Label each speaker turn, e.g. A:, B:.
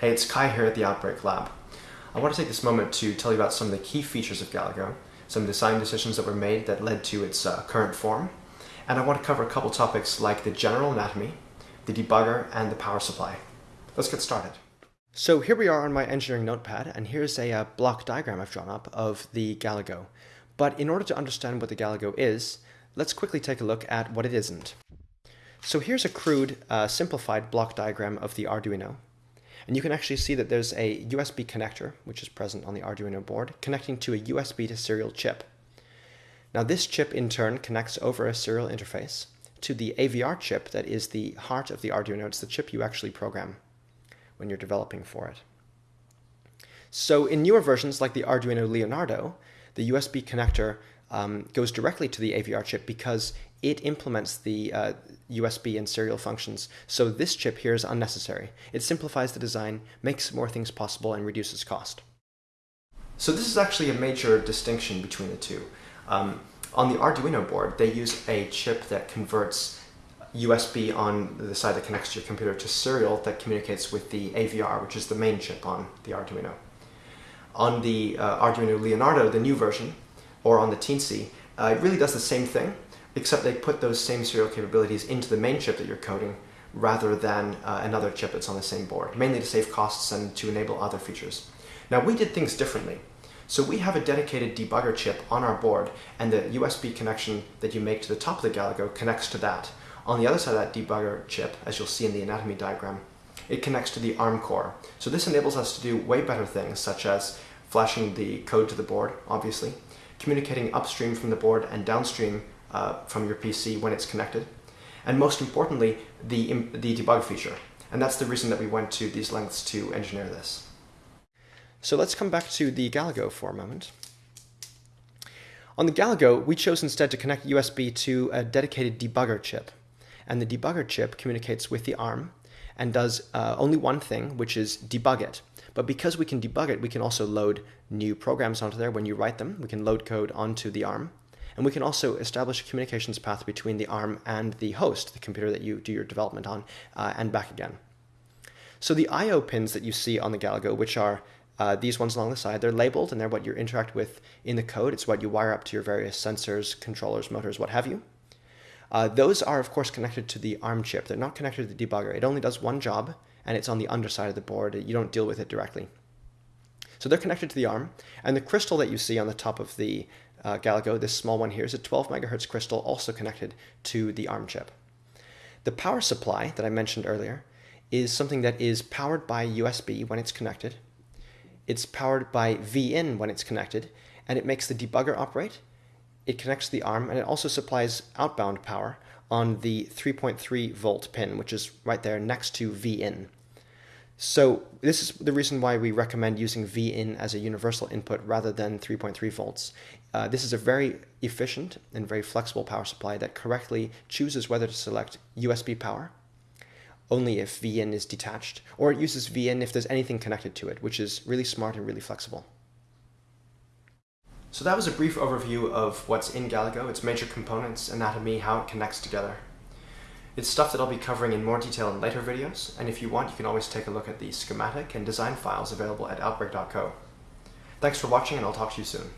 A: Hey, it's Kai here at the Outbreak Lab. I want to take this moment to tell you about some of the key features of Galago, some design decisions that were made that led to its uh, current form, and I want to cover a couple topics like the general anatomy, the debugger, and the power supply. Let's get started. So here we are on my engineering notepad, and here's a uh, block diagram I've drawn up of the Galago. But in order to understand what the Galago is, let's quickly take a look at what it isn't. So here's a crude, uh, simplified block diagram of the Arduino. And you can actually see that there's a USB connector, which is present on the Arduino board, connecting to a USB to serial chip. Now this chip in turn connects over a serial interface to the AVR chip that is the heart of the Arduino. It's the chip you actually program when you're developing for it. So in newer versions like the Arduino Leonardo, the USB connector um, goes directly to the AVR chip because it implements the uh, USB and serial functions. So this chip here is unnecessary. It simplifies the design, makes more things possible, and reduces cost. So this is actually a major distinction between the two. Um, on the Arduino board, they use a chip that converts USB on the side that connects to your computer to serial that communicates with the AVR, which is the main chip on the Arduino. On the uh, Arduino Leonardo, the new version, or on the Teensy, uh, it really does the same thing, except they put those same serial capabilities into the main chip that you're coding rather than uh, another chip that's on the same board, mainly to save costs and to enable other features. Now we did things differently. So we have a dedicated debugger chip on our board and the USB connection that you make to the top of the Galago connects to that. On the other side of that debugger chip, as you'll see in the anatomy diagram, it connects to the ARM core. So this enables us to do way better things such as flashing the code to the board, obviously, communicating upstream from the board and downstream uh, from your PC when it's connected. And most importantly, the, the debug feature. And that's the reason that we went to these lengths to engineer this. So let's come back to the Galago for a moment. On the Galago, we chose instead to connect USB to a dedicated debugger chip. And the debugger chip communicates with the ARM and does uh, only one thing, which is debug it. But because we can debug it, we can also load new programs onto there when you write them. We can load code onto the ARM. And we can also establish a communications path between the ARM and the host, the computer that you do your development on, uh, and back again. So the I.O. pins that you see on the Galago, which are uh, these ones along the side, they're labeled and they're what you interact with in the code. It's what you wire up to your various sensors, controllers, motors, what have you. Uh, those are, of course, connected to the ARM chip. They're not connected to the debugger. It only does one job, and it's on the underside of the board. You don't deal with it directly. So they're connected to the ARM, and the crystal that you see on the top of the uh, Galago, this small one here, is a 12 megahertz crystal also connected to the ARM chip. The power supply that I mentioned earlier is something that is powered by USB when it's connected. It's powered by VIN when it's connected, and it makes the debugger operate. It connects the ARM, and it also supplies outbound power on the 3.3 volt pin, which is right there next to VIN. So this is the reason why we recommend using VIN as a universal input rather than 3.3 volts. Uh, this is a very efficient and very flexible power supply that correctly chooses whether to select USB power only if VIN is detached, or it uses VIN if there's anything connected to it, which is really smart and really flexible. So that was a brief overview of what's in Galago, its major components, anatomy, how it connects together. It's stuff that I'll be covering in more detail in later videos, and if you want, you can always take a look at the schematic and design files available at outbreak.co. Thanks for watching, and I'll talk to you soon.